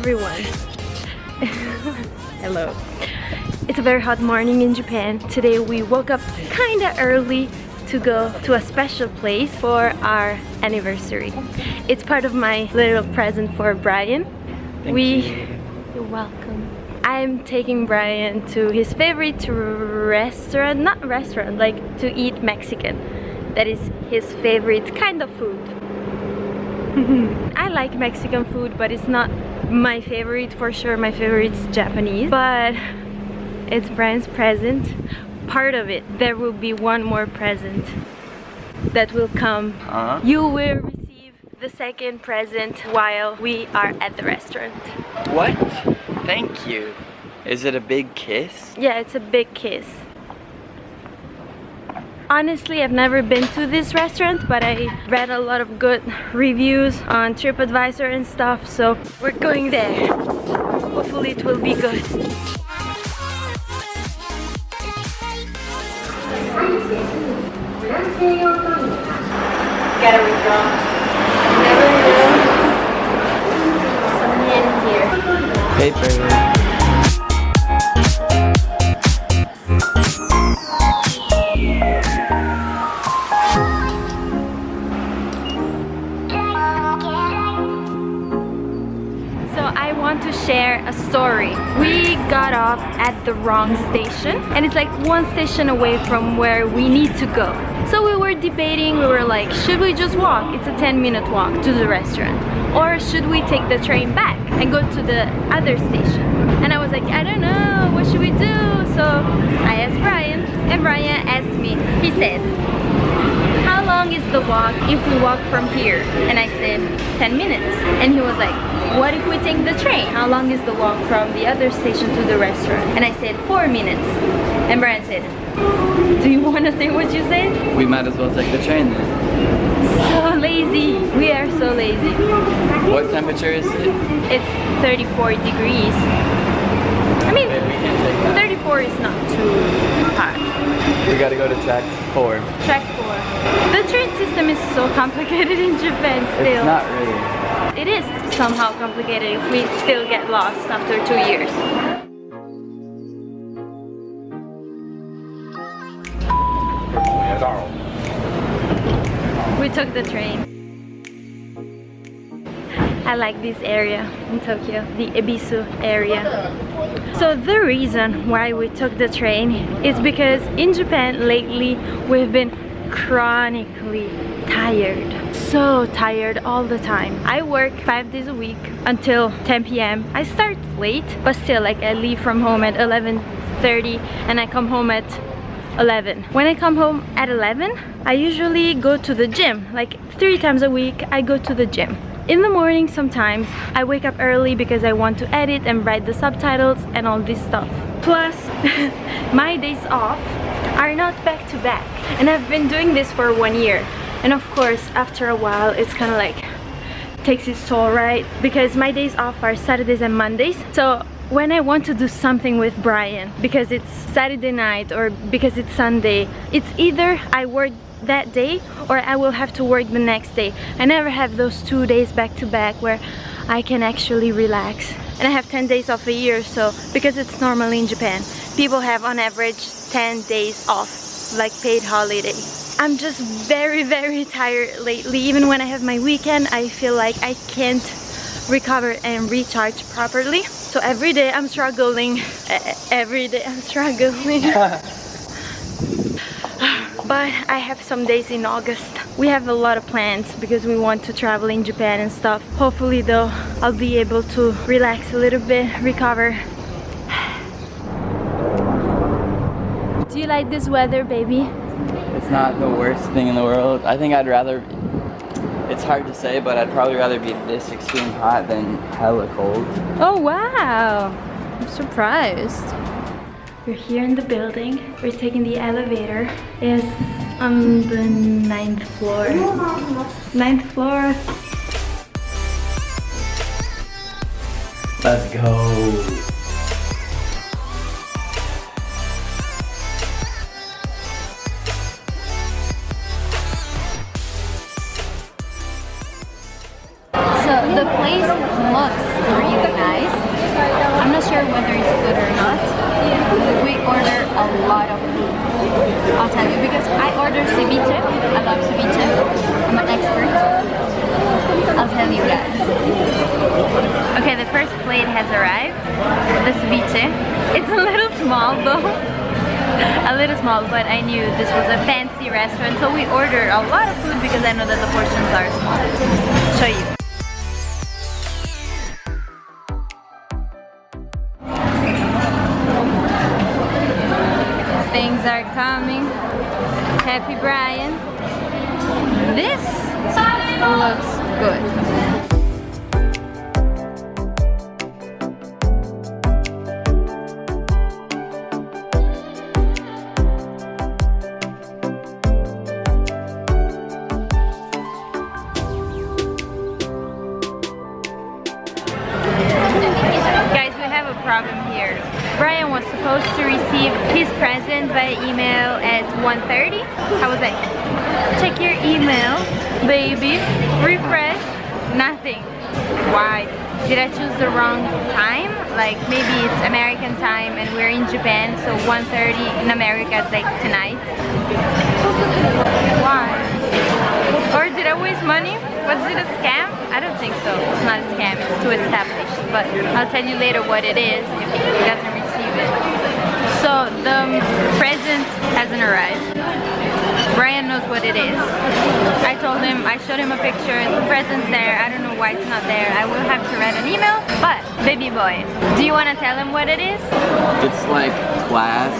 everyone! Hello. It's a very hot morning in Japan. Today we woke up kinda early to go to a special place for our anniversary. It's part of my little present for Brian. Thank we you. You're welcome. I'm taking Brian to his favorite restaurant, not restaurant, like to eat Mexican. That is his favorite kind of food. I like Mexican food, but it's not my favorite for sure. My favorite is Japanese, but it's Brian's present. Part of it, there will be one more present that will come. Huh? You will receive the second present while we are at the restaurant. What? Thank you. Is it a big kiss? Yeah, it's a big kiss. Honestly, I've never been to this restaurant, but I read a lot of good reviews on TripAdvisor and stuff, so we're going there. Hopefully it will be good. Gotta withdraw. Never will. Some in here. Paper. Share a story. We got off at the wrong station and it's like one station away from where we need to go. So we were debating, we were like, should we just walk? It's a 10 minute walk to the restaurant. Or should we take the train back and go to the other station? And I was like, I don't know, what should we do? So I asked Brian and Brian asked me. He said, long is the walk if we walk from here? And I said, 10 minutes. And he was like, what if we take the train? How long is the walk from the other station to the restaurant? And I said, four minutes. And Brian said, do you want to say what you said? We might as well take the train then. So lazy. We are so lazy. What temperature is it? It's 34 degrees. I mean, Maybe we can take that. 34 is not too hot. We gotta go to track four. Track 4. The train system is so complicated in Japan still. It's not really. It is somehow complicated if we still get lost after two years. We took the train. I like this area in Tokyo, the Ebisu area. So the reason why we took the train is because in Japan lately we've been chronically tired. So tired all the time. I work five days a week until 10 p.m. I start late, but still like I leave from home at 11.30 and I come home at 11. When I come home at 11, I usually go to the gym. Like three times a week, I go to the gym. In the morning sometimes, I wake up early because I want to edit and write the subtitles and all this stuff. Plus, my days off are not back to back. And I've been doing this for one year. And of course, after a while, it's kind of like takes its toll, right? Because my days off are Saturdays and Mondays. So when I want to do something with Brian, because it's Saturday night or because it's Sunday, it's either I work that day or I will have to work the next day. I never have those two days back to back where I can actually relax. And I have 10 days off a year, so because it's normally in Japan, people have on average 10 days off, like paid holiday. I'm just very, very tired lately. Even when I have my weekend, I feel like I can't recover and recharge properly. So every day I'm struggling. Every day I'm struggling. but I have some days in August. We have a lot of plans because we want to travel in Japan and stuff. Hopefully though, I'll be able to relax a little bit, recover. Do you like this weather, baby? It's not the worst thing in the world. I think I'd rather, it's hard to say, but I'd probably rather be this extreme hot than hella cold. Oh wow! I'm surprised. We're here in the building. We're taking the elevator. It's on the ninth floor. Ninth floor. Let's go. I'll tell you because I ordered ceviche. I love ceviche. I'm an expert. I'll tell you guys. Okay, the first plate has arrived. The ceviche. It's a little small though. a little small, but I knew this was a fancy restaurant, so we ordered a lot of food because I know that the portions are small. Show you. Things are coming. Happy Brian. This looks good. Brian was supposed to receive his present by email at 1.30. I was like, check your email, baby. Refresh. Nothing. Why? Did I choose the wrong time? Like maybe it's American time and we're in Japan, so 1.30 in America is like tonight. Why? Or did I waste money? Was it a scam? I don't think so. It's not a scam. It's too established. But I'll tell you later what it is if receive it. So the present hasn't arrived. Brian knows what it is. I told him, I showed him a picture, the present's there. I don't know why it's not there. I will have to write an email. But, baby boy, do you want to tell him what it is? It's like class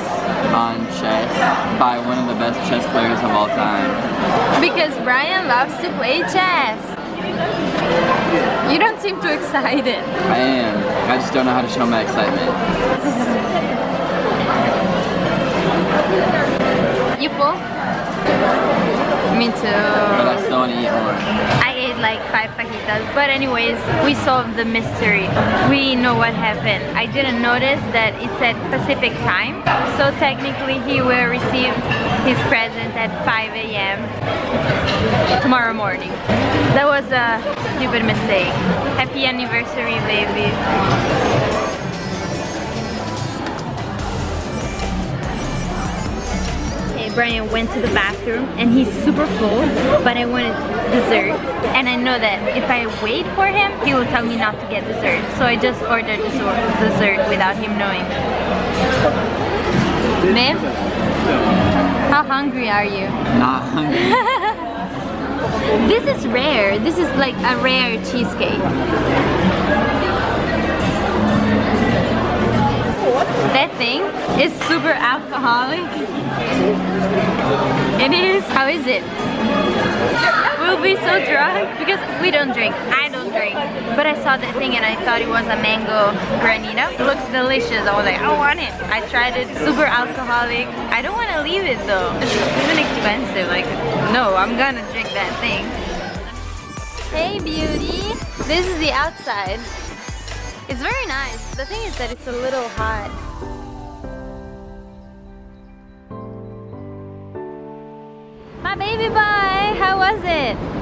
on chess by one of the best chess players of all time. Because Brian loves to play chess. You don't seem too excited. I am. I just don't know how to show my excitement. You full? Me But too. I still want to eat more. I ate like five fajitas, but anyways, we solved the mystery. We know what happened. I didn't notice that it said Pacific time, so technically he will receive his present at 5 a.m. tomorrow morning. That was a stupid mistake. Happy anniversary, baby. Okay, Brian went to the bathroom and he's super full, but I wanted dessert. And I know that if I wait for him, he will tell me not to get dessert. So I just ordered dessert dessert without him knowing. Ma'am? How hungry are you? Not hungry. This is rare. This is like a rare cheesecake. That thing is super alcoholic. It is. How is it? We'll be so drunk because we don't drink. I don't But I saw that thing and I thought it was a mango granita. It looks delicious. I was like, I want it. I tried it. Super alcoholic. I don't want to leave it though. It's even expensive. Like, no, I'm gonna drink that thing. Hey beauty. This is the outside. It's very nice. The thing is that it's a little hot. My baby boy, how was it?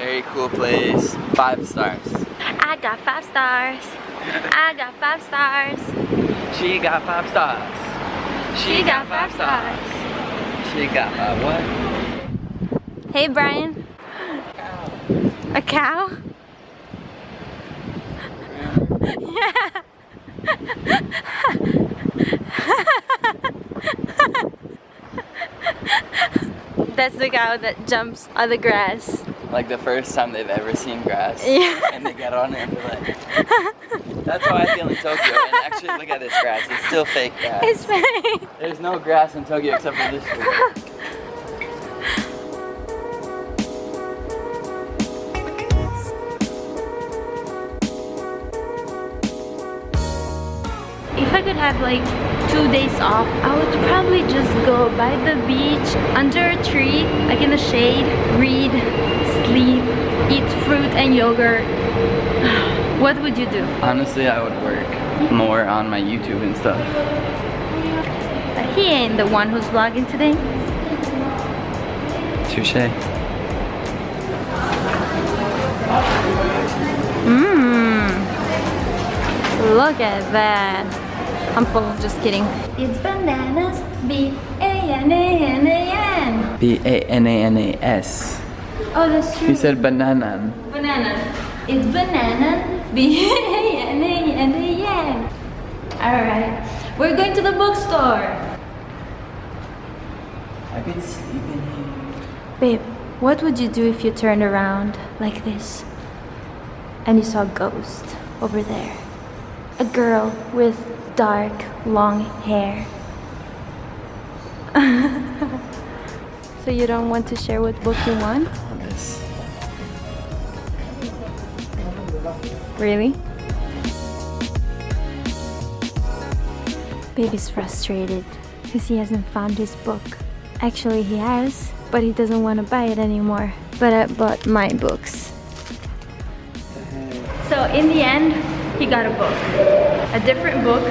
Very cool place. Five stars. I got five stars. I got five stars. She got five stars. She got five stars. She got five what? Hey Brian. A cow? yeah. That's the cow that jumps on the grass. Like the first time they've ever seen grass. Yeah. And they get on it and be like, that's how I feel in Tokyo. And actually look at this grass. It's still fake grass. It's fake. There's no grass in Tokyo except for this tree. If I could have like two days off, I would probably just go by the beach, under a tree, like in the shade, read, sleep, eat fruit and yogurt. What would you do? Honestly, I would work more on my YouTube and stuff. But he ain't the one who's vlogging today. Touche. Mmm. Look at that. I'm full, just kidding. It's bananas, B A B-A-N-A-N-A-N. B-A-N-A-N-A-S. Oh, that's true. He said banana. Banana. It's banana. B-A-N-A-N-A-N. Alright. We're going to the bookstore. I could sleep in here. Babe, what would you do if you turned around like this and you saw a ghost over there? A girl with dark, long hair. so you don't want to share what book you want? Really? Baby's frustrated because he hasn't found his book. Actually, he has, but he doesn't want to buy it anymore. But I bought my books. So in the end, he got a book. A different book.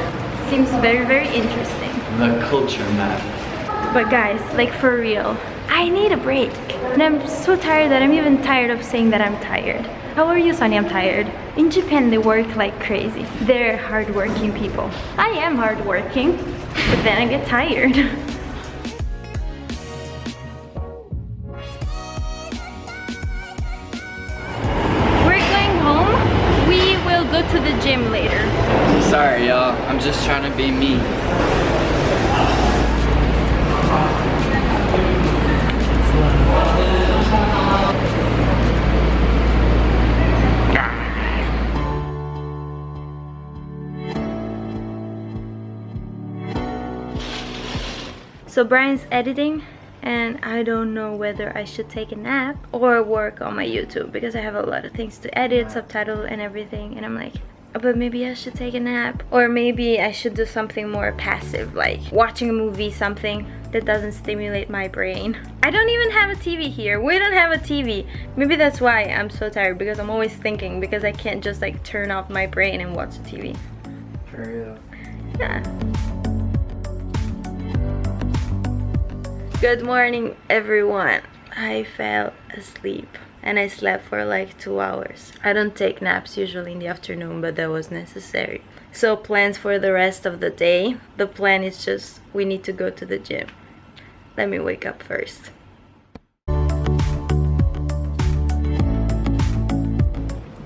Seems very, very interesting. The culture map. But guys, like for real, I need a break. And I'm so tired that I'm even tired of saying that I'm tired. How are you, Sonny? I'm tired. In Japan, they work like crazy. They're hardworking people. I am hardworking, but then I get tired. We're going home. We will go to the gym later. Sorry, y'all. I'm just trying to be me. So Brian's editing and I don't know whether I should take a nap or work on my YouTube because I have a lot of things to edit, subtitle and everything and I'm like oh, but maybe I should take a nap or maybe I should do something more passive like watching a movie something that doesn't stimulate my brain. I don't even have a TV here. We don't have a TV. Maybe that's why I'm so tired because I'm always thinking because I can't just like turn off my brain and watch the TV. For real. Yeah. Good morning, everyone. I fell asleep and I slept for like two hours. I don't take naps usually in the afternoon, but that was necessary. So, plans for the rest of the day. The plan is just we need to go to the gym. Let me wake up first.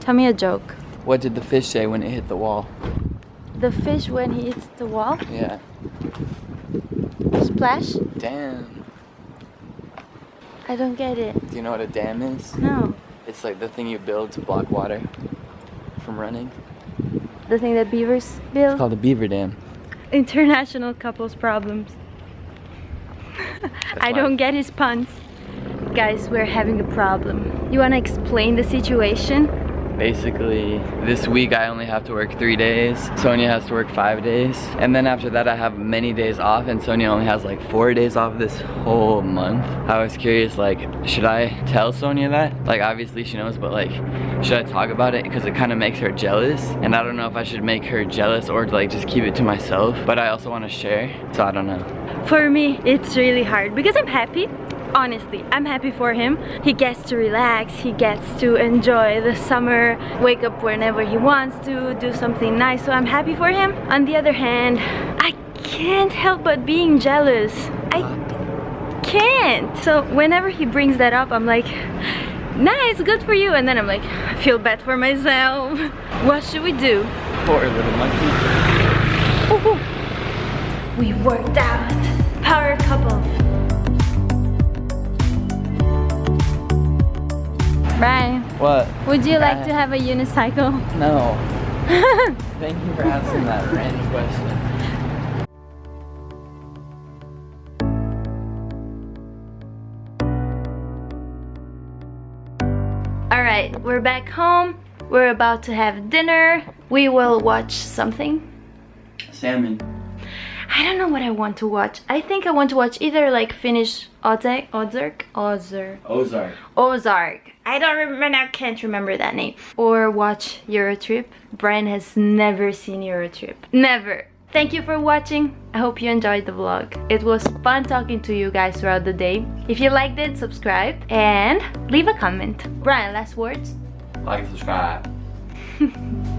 Tell me a joke. What did the fish say when it hit the wall? The fish when he hits the wall, Yeah. splash? Damn. I don't get it. Do you know what a dam is? No. It's like the thing you build to block water from running. The thing that beavers It's build? called a beaver dam. International couples problems. I why- don't get his puns. Guys, we're having a problem. You wanna explain the situation? Basically, this week I only have to work three days. Sonia has to work five days. And then after that I have many days off and Sonia only has like four days off this whole month. I was curious like, should I tell Sonia that? Like obviously she knows, but like, should I talk about it? Because it kind of makes her jealous. And I don't know if I should make her jealous or like just keep it to myself. But I also want to share, so I don't know. For me, it's really hard because I'm happy. Honestly, I'm happy for him. He gets to relax, he gets to enjoy the summer, wake up whenever he wants to, do something nice. So I'm happy for him. On the other hand, I can't help but being jealous. I can't. So whenever he brings that up, I'm like, nice, good for you. And then I'm like, I feel bad for myself. What should we do? Poor little monkey. Ooh. We worked out. Power couple. Brian, What? would you like to have a unicycle? No. Thank you for asking that random question. Alright, we're back home. We're about to have dinner. We will watch something. Salmon. I don't know what I want to watch. I think I want to watch either like finish Ozark, Ozark, Ozark, Ozark. Ozark. I don't remember, I can't remember that name. Or watch Eurotrip. Brian has never seen Eurotrip. Never. Thank you for watching. I hope you enjoyed the vlog. It was fun talking to you guys throughout the day. If you liked it, subscribe and leave a comment. Brian, last words? Like, and subscribe.